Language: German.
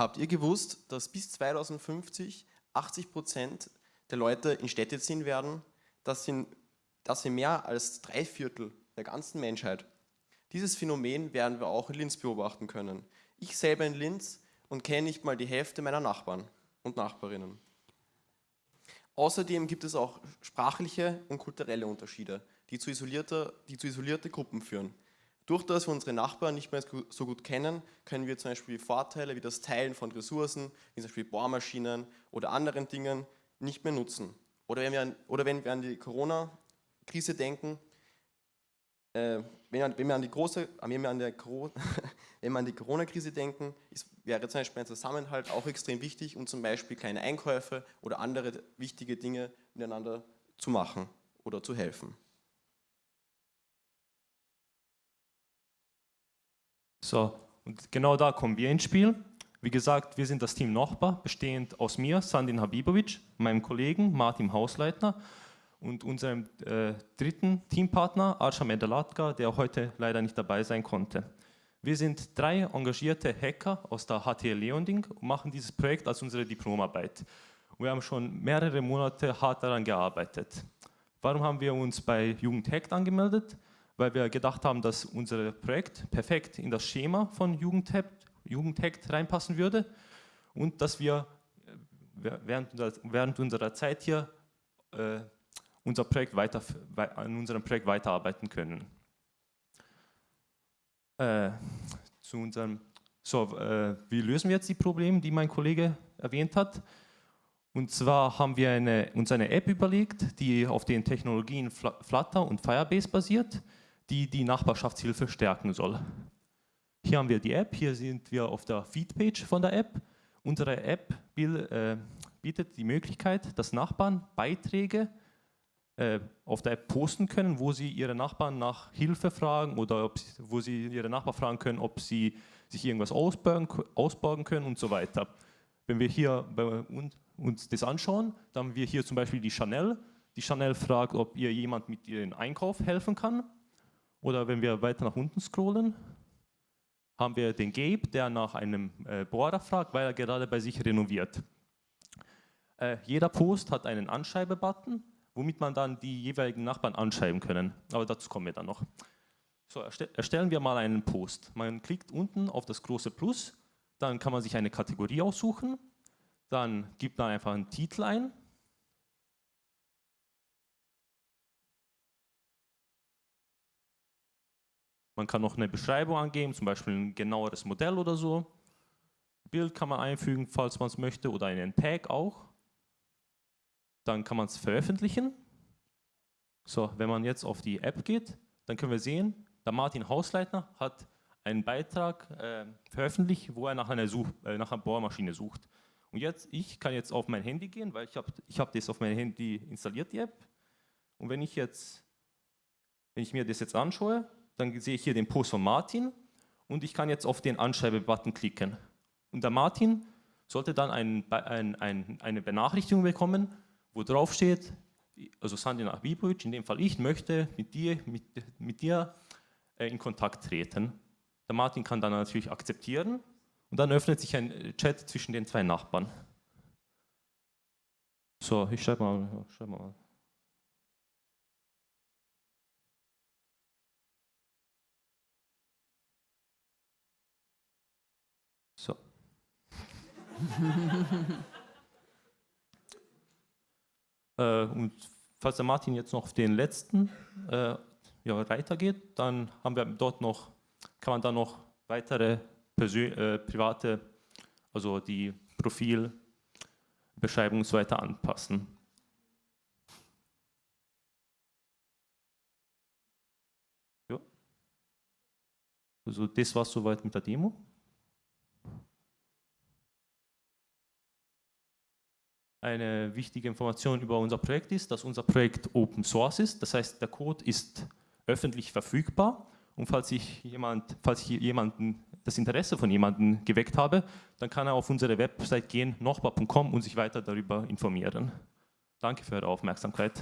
Habt ihr gewusst, dass bis 2050 80 Prozent der Leute in Städte ziehen werden? Das sind, das sind mehr als drei Viertel der ganzen Menschheit. Dieses Phänomen werden wir auch in Linz beobachten können. Ich selber in Linz und kenne nicht mal die Hälfte meiner Nachbarn und Nachbarinnen. Außerdem gibt es auch sprachliche und kulturelle Unterschiede, die zu, die zu isolierte Gruppen führen. Durch das wir unsere Nachbarn nicht mehr so gut kennen, können wir zum Beispiel Vorteile wie das Teilen von Ressourcen, wie zum Beispiel Bohrmaschinen oder anderen Dingen nicht mehr nutzen. Oder wenn wir an, oder wenn wir an die Corona-Krise denken, äh, wenn, wir an die große, wenn wir an der, wenn wir an die Corona-Krise denken, ist, wäre zum Beispiel ein Zusammenhalt auch extrem wichtig, um zum Beispiel kleine Einkäufe oder andere wichtige Dinge miteinander zu machen oder zu helfen. So, und genau da kommen wir ins Spiel. Wie gesagt, wir sind das Team Nachbar, bestehend aus mir, Sandin Habibovic, meinem Kollegen Martin Hausleitner und unserem äh, dritten Teampartner Arsham Medalatka, der heute leider nicht dabei sein konnte. Wir sind drei engagierte Hacker aus der HTL Leonding und machen dieses Projekt als unsere Diplomarbeit. Wir haben schon mehrere Monate hart daran gearbeitet. Warum haben wir uns bei Jugend Hackt angemeldet? Weil wir gedacht haben, dass unser Projekt perfekt in das Schema von Jugend Hackt reinpassen würde und dass wir äh, während, während unserer Zeit hier äh, unser Projekt weiter, an unserem Projekt weiterarbeiten können. Äh, zu unserem, so, äh, wie lösen wir jetzt die Probleme, die mein Kollege erwähnt hat? Und zwar haben wir eine, uns eine App überlegt, die auf den Technologien Flutter und Firebase basiert, die die Nachbarschaftshilfe stärken soll. Hier haben wir die App, hier sind wir auf der Feedpage von der App. Unsere App äh, bietet die Möglichkeit, dass Nachbarn Beiträge äh, auf der App posten können, wo sie ihre Nachbarn nach Hilfe fragen oder ob, wo sie ihre Nachbarn fragen können, ob sie sich irgendwas ausborgen, ausborgen können und so weiter. Wenn wir hier uns das anschauen, dann haben wir hier zum Beispiel die Chanel. Die Chanel fragt, ob ihr jemand mit ihrem Einkauf helfen kann. Oder wenn wir weiter nach unten scrollen, haben wir den Gabe, der nach einem äh, Bohrer fragt, weil er gerade bei sich renoviert. Äh, jeder Post hat einen Anschreibe-Button womit man dann die jeweiligen Nachbarn anschreiben können. Aber dazu kommen wir dann noch. So, erstellen wir mal einen Post. Man klickt unten auf das große Plus, dann kann man sich eine Kategorie aussuchen, dann gibt man einfach einen Titel ein. Man kann noch eine Beschreibung angeben, zum Beispiel ein genaueres Modell oder so. Bild kann man einfügen, falls man es möchte, oder einen Tag auch dann kann man es veröffentlichen. So, wenn man jetzt auf die App geht, dann können wir sehen, der Martin Hausleitner hat einen Beitrag äh, veröffentlicht, wo er nach einer, Such, äh, nach einer Bohrmaschine sucht. Und jetzt, ich kann jetzt auf mein Handy gehen, weil ich habe ich hab das auf mein Handy installiert, die App. Und wenn ich jetzt, wenn ich mir das jetzt anschaue, dann sehe ich hier den Post von Martin und ich kann jetzt auf den Anschreibe-Button klicken. Und der Martin sollte dann ein, ein, ein, eine Benachrichtigung bekommen, wo drauf steht, also Sandin Abibovic, in dem Fall ich, möchte mit dir, mit, mit dir äh, in Kontakt treten. Der Martin kann dann natürlich akzeptieren und dann öffnet sich ein Chat zwischen den zwei Nachbarn. So, ich schreibe mal, schreib mal. So. Äh, und falls der Martin jetzt noch auf den letzten äh, ja, Reiter geht, dann haben wir dort noch, kann man da noch weitere Persön äh, private, also die Profilbeschreibung und so weiter anpassen. Also das war soweit mit der Demo. Eine wichtige Information über unser Projekt ist, dass unser Projekt Open Source ist. Das heißt, der Code ist öffentlich verfügbar. Und falls ich, jemand, falls ich jemanden, das Interesse von jemandem geweckt habe, dann kann er auf unsere Website gehen, nochbar.com und sich weiter darüber informieren. Danke für eure Aufmerksamkeit.